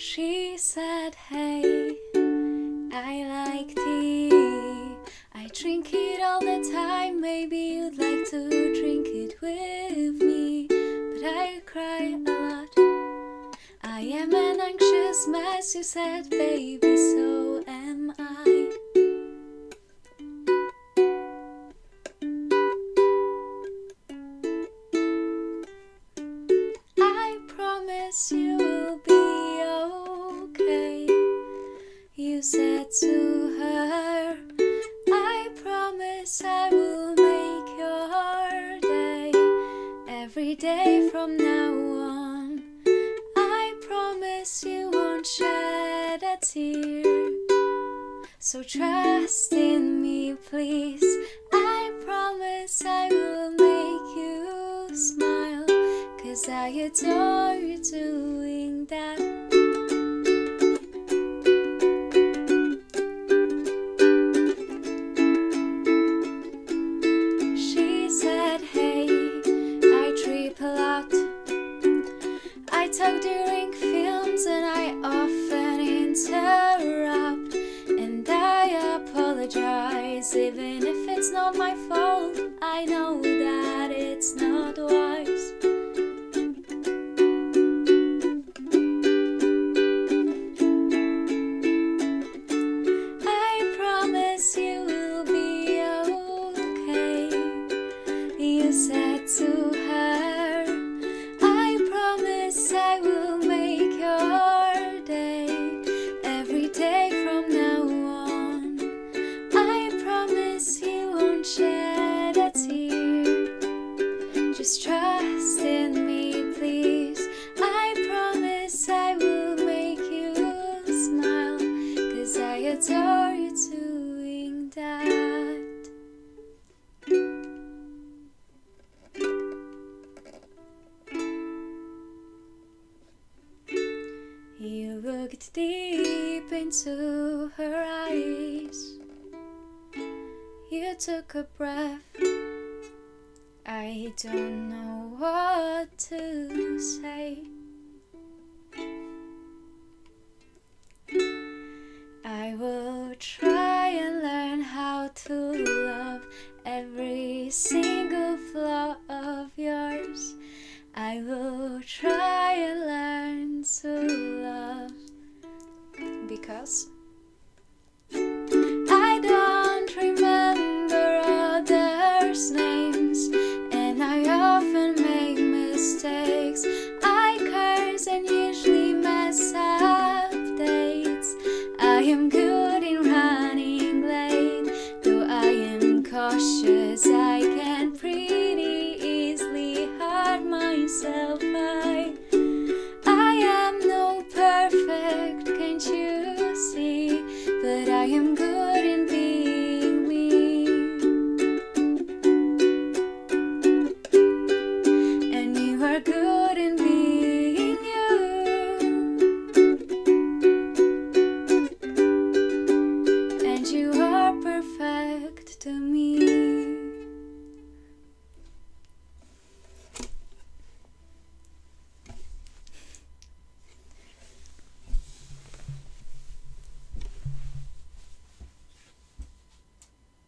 She said, hey, I like tea. I drink it all the time, maybe you'd like to drink it with me. But I cry a lot. I am an anxious mess, you said, baby, so am I. said to her, I promise I will make your day every day from now on. I promise you won't shed a tear. So trust in me, please. I promise I will make you smile. Cause I adore you doing that. I talk during films and I often interrupt. And I apologize, even if it's not my fault. I know I will looked deep into her eyes. You took a breath. I don't know what to say. Because to me.